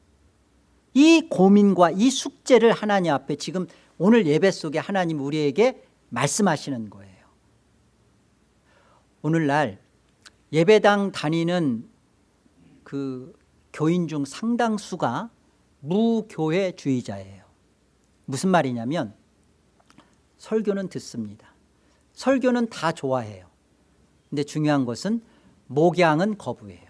이 고민과 이 숙제를 하나님 앞에 지금 오늘 예배 속에 하나님 우리에게 말씀하시는 거예요 오늘날 예배당 다니는 그 교인 중 상당수가 무교회주의자예요. 무슨 말이냐면 설교는 듣습니다. 설교는 다 좋아해요. 근데 중요한 것은 목양은 거부해요.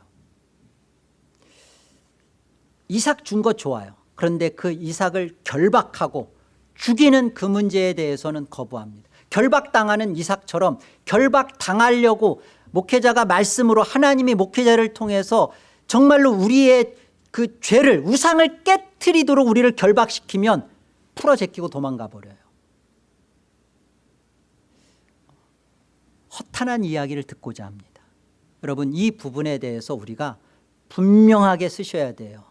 이삭 준 것 좋아요. 그런데 그 이삭을 결박하고 죽이는 그 문제에 대해서는 거부합니다 결박당하는 이삭처럼 결박당하려고 목회자가 말씀으로 하나님이 목회자를 통해서 정말로 우리의 그 죄를 우상을 깨뜨리도록 우리를 결박시키면 풀어 제끼고 도망가 버려요. 허탄한 이야기를 듣고자 합니다. 여러분 이 부분에 대해서 우리가 분명하게 쓰셔야 돼요.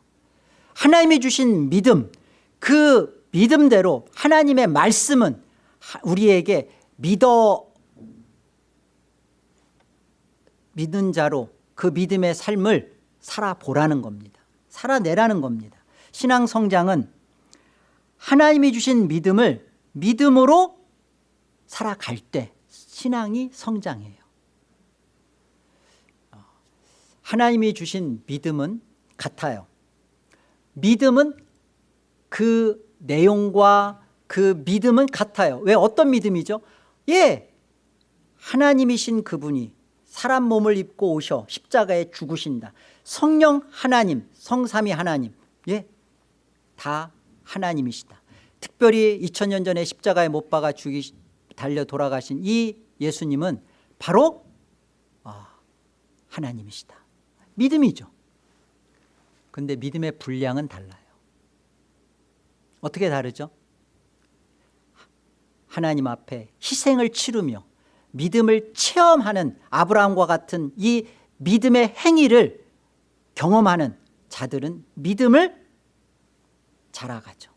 하나님이 주신 믿음 그 믿음대로 하나님의 말씀은 우리에게 믿어 믿는 자로 그 믿음의 삶을 살아보라는 겁니다. 살아내라는 겁니다. 신앙 성장은 하나님이 주신 믿음을 믿음으로 살아갈 때 신앙이 성장해요. 하나님이 주신 믿음은 같아요. 믿음은 그 내용과 그 믿음은 같아요. 왜? 어떤 믿음이죠? 예 하나님이신 그분이 사람 몸을 입고 오셔 십자가에 죽으신다. 성령 하나님 성삼위 하나님 예다 하나님이시다. 특별히 2000년 전에 십자가에 못 박아 죽이 달려 돌아가신 이 예수님은 바로 아, 하나님이시다. 믿음이죠. 근데 믿음의 분량은 달라요. 어떻게 다르죠? 하나님 앞에 희생을 치르며 믿음을 체험하는 아브라함과 같은 이 믿음의 행위를 경험하는 자들은 믿음을 자라가죠.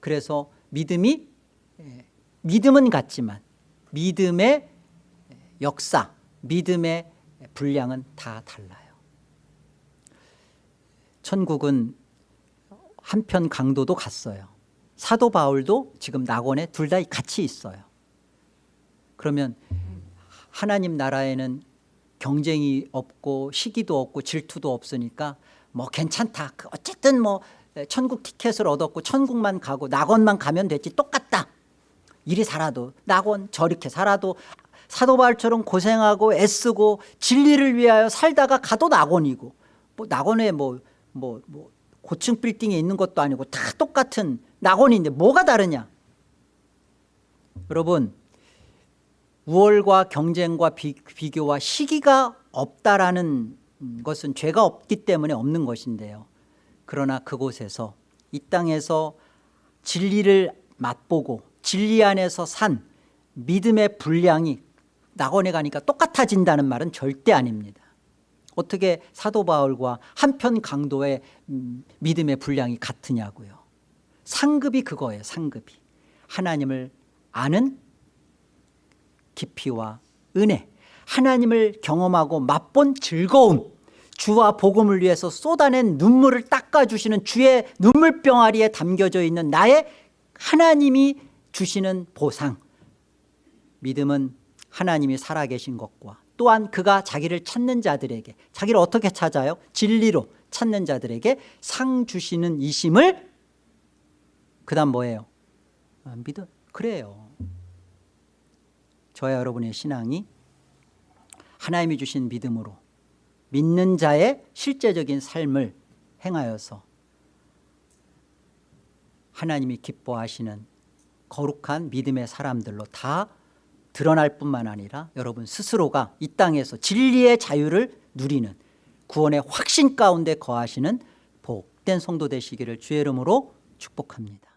그래서 믿음이 에, 믿음은 같지만 믿음의 역사, 믿음의 분량은 다 달라요. 천국은 한편 강도도 갔어요. 사도 바울도 지금 낙원에 둘 다 같이 있어요. 그러면 하나님 나라에는 경쟁이 없고 시기도 없고 질투도 없으니까 뭐 괜찮다. 그 어쨌든 뭐 천국 티켓을 얻었고 천국만 가고 낙원만 가면 됐지 똑같다. 이리 살아도 낙원 저렇게 살아도 사도 바울처럼 고생하고 애쓰고 진리를 위하여 살다가 가도 낙원이고 뭐 낙원에 뭐 뭐, 뭐 고층 빌딩에 있는 것도 아니고 다 똑같은 낙원인데 뭐가 다르냐? 여러분 우월과 경쟁과 비, 비교와 시기가 없다라는 것은 죄가 없기 때문에 없는 것인데요. 그러나 그곳에서 이 땅에서 진리를 맛보고 진리 안에서 산 믿음의 분량이 낙원에 가니까 똑같아진다는 말은 절대 아닙니다. 어떻게 사도 바울과 한편 강도의 음, 믿음의 분량이 같으냐고요 상급이 그거예요 상급이 하나님을 아는 깊이와 은혜 하나님을 경험하고 맛본 즐거움 주와 복음을 위해서 쏟아낸 눈물을 닦아주시는 주의 눈물병아리에 담겨져 있는 나의 하나님이 주시는 보상 믿음은 하나님이 살아계신 것과 또한 그가 자기를 찾는 자들에게 자기를 어떻게 찾아요? 진리로 찾는 자들에게 상 주시는 이심을 그 다음 뭐예요? 아, 믿음 그래요. 저와 여러분의 신앙이 하나님이 주신 믿음으로 믿는 자의 실제적인 삶을 행하여서 하나님이 기뻐하시는 거룩한 믿음의 사람들로 다 드러날 뿐만 아니라 여러분 스스로가 이 땅에서 진리의 자유를 누리는 구원의 확신 가운데 거하시는 복된 성도 되시기를 주의 이름으로 축복합니다